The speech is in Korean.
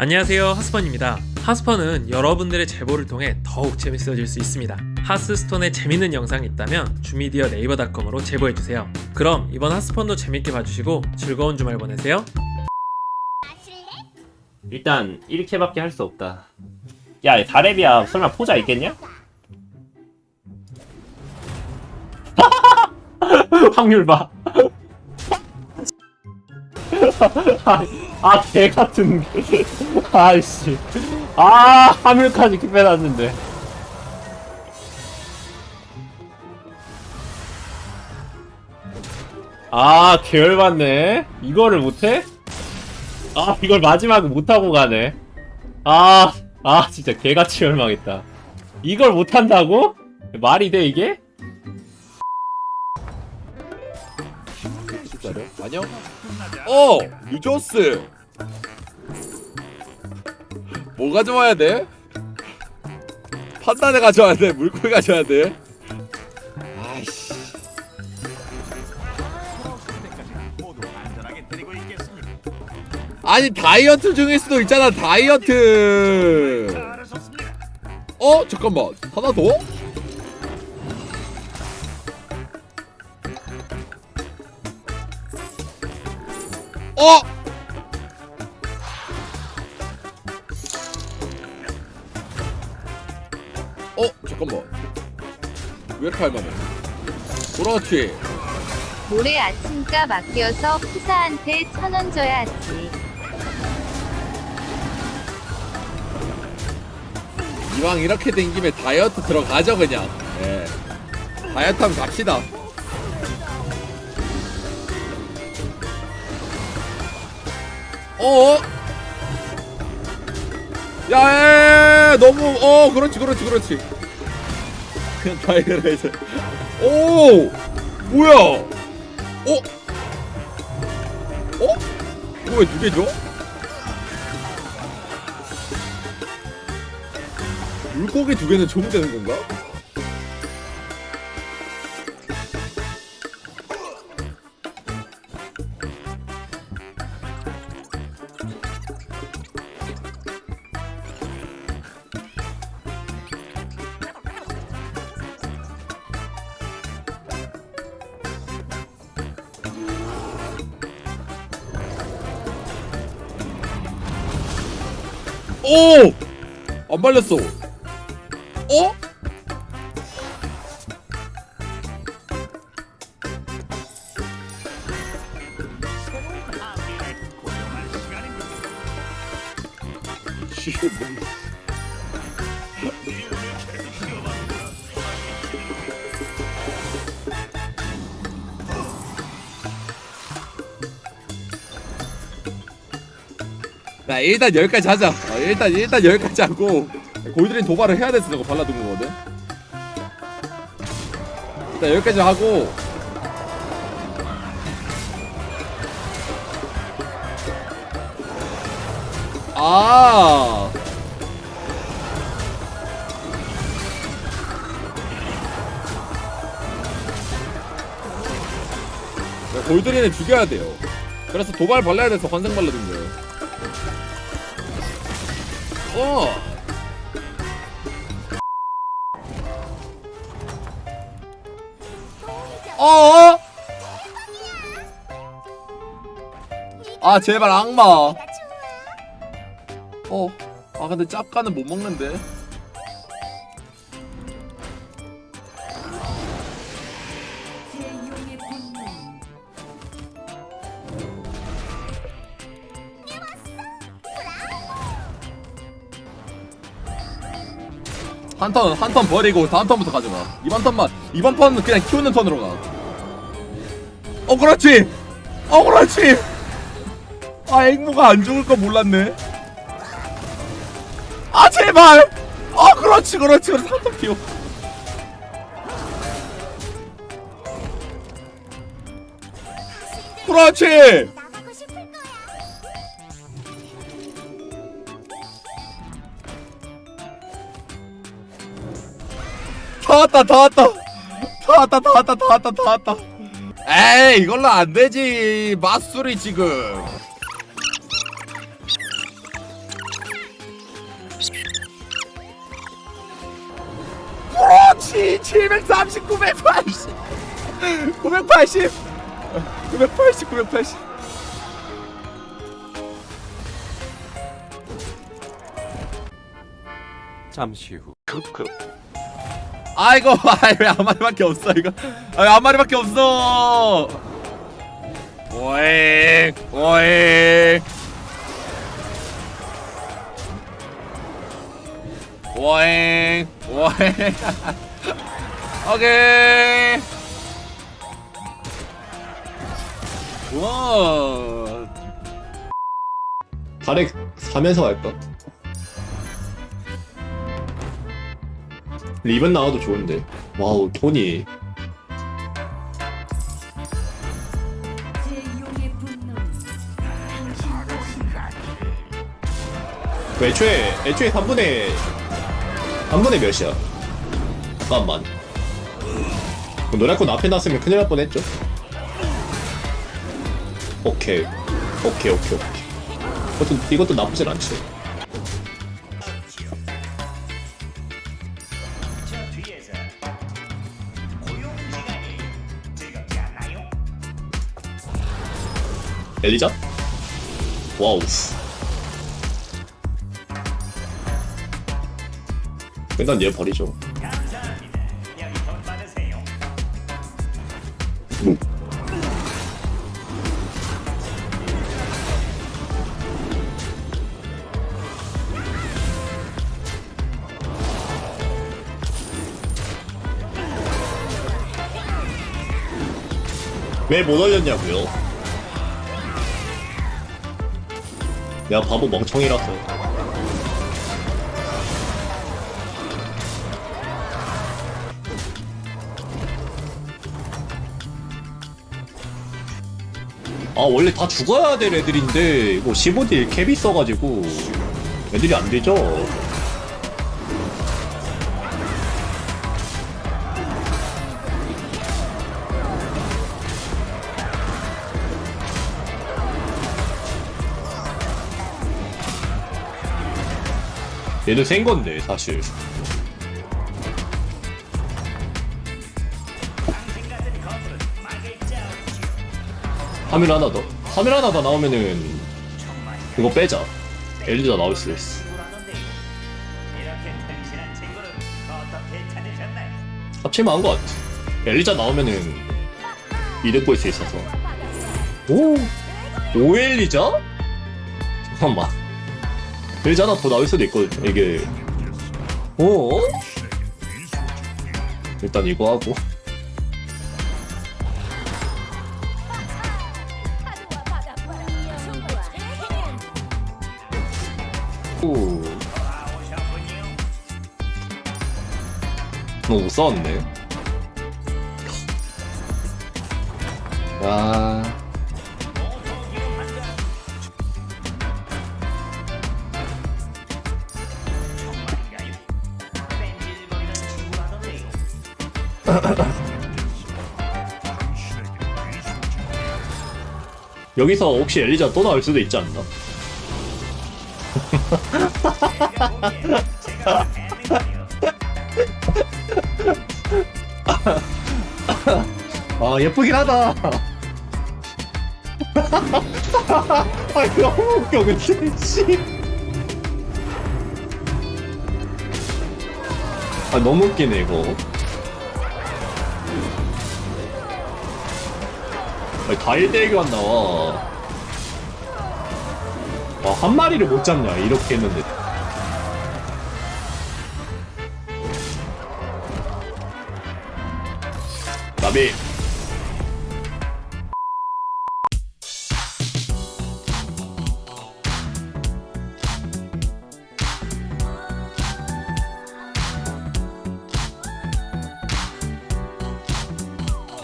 안녕하세요 하스펀입니다 하스펀은 여러분들의 제보를 통해 더욱 재밌어질 수 있습니다 하스스톤에 재밌는 영상이 있다면 주미디어 네이버닷컴으로 제보해주세요 그럼 이번 하스펀도 재밌게 봐주시고 즐거운 주말 보내세요 일단 이렇게밖에 할 수 없다. 야, 다레비야 설마 포자 있겠냐? 확률 봐. 아, 개 같은 게. 아이씨. 아, 이렇게 빼놨는데. 아, 계열받네. 이거를 못해? 아 이걸 마지막에 못하고 가네 아, 아 진짜 개같이 열망했다 이걸 못한다고? 말이 돼 이게? 안녕. 어, 유조스. 뭐 가져와야 돼? 판단에 가져와야 돼. 물고기 가져와야 돼. 아이씨. 아니 다이어트 중일 수도 있잖아 다이어트. 어 잠깐만 하나 더? 어? 어? 잠깐만 왜 이렇게 할만해 그렇지 모레 아침값 아껴서 푸사한테 천 원 줘야 지. 이왕 이렇게 된 김에 다이어트 들어가죠 그냥 예 다이어트 한번 갑시다 어? 야, 야, 야, 너무 어 그렇지 그렇지 그렇지 그냥 다이어트 해서 오 뭐야 어? 어? 이거 왜 두개 줘? 물고기 두 개는 좋으면 되는 건가? 오! 안 발렸어. 어? 나 일단 여기까지 하자. 어, 일단 일단 여기까지 하고 골드린 도발을 해야 돼서 저거 발라둔 거거든. 일단 여기까지 하고 아. 야, 골드린을 죽여야 돼요. 그래서 도발 발라야 돼서 환생 발라둔 거예요. 어. 어? 아 제발 악마. 어. 아 근데 짭가는 못 먹는데. 한 턴, 한 턴 버리고 다음 턴부터 가져가. 이번 턴만, 이번 턴은 그냥 키우는 턴으로 가. 어, 그렇지! 어, 그렇지! 아, 앵무가 안 죽을 거 몰랐네. 아, 제발! 어, 그렇지, 그렇지, 그렇지. 한턴 키워. 그렇지! 다 왔다 다 왔다. 다 왔다 다 왔다 다 왔다 다 왔다. 에이 이걸로 안되지 맛술이 지금. 그렇지 739 980 980 980 980 잠시 후. 급급 아이고 아이 왜한 마리밖에 없어 이거? 아한 마리밖에 없어. 오잉 오잉. 오잉 오잉. 오케이. 와. 다렉 사면서 할까? 리본 나와도 좋은데. 와우 토니? 그 애초에 애초에 3분의 3분의 몇이야? 잠깐만. 그 노래콘 앞에 놨으면 큰일 날 뻔했죠? 오케이. 오케이 오케이 오케이. 이것도, 이것도 나쁘진 않지 엘리자? 와우 일단 얘 버리죠 뭐. 왜못 올렸냐고요? 내가 바보 멍청이라서. 아 원래 다 죽어야 될 애들인데 이거 15딜 캡이 써가지고 애들이 안 되죠 얘는 센 건데 사실. 화면 하나 더. 화면 하나 더 나오면은 이거 빼자. 엘리자 나올 수 있어. 합치면 한것 같아. 엘리자 나오면은 이득 볼 수 있어서. 오! 오엘리자? 잠깐만 엘리자 하나 더 나올 수도 있거든 이게 오 일단 이거 하고 오. 너못 싸웠네. 아. 여기서 혹시 엘리자 또 나올 수도 있지 않나? 아 예쁘긴 하다. 아 너무 웃겨 근데 씨. 아 너무 웃기네 이거. 아니, 다 1대1만 나와. 와, 한 마리를 못 잡냐, 이렇게 했는데. 나비.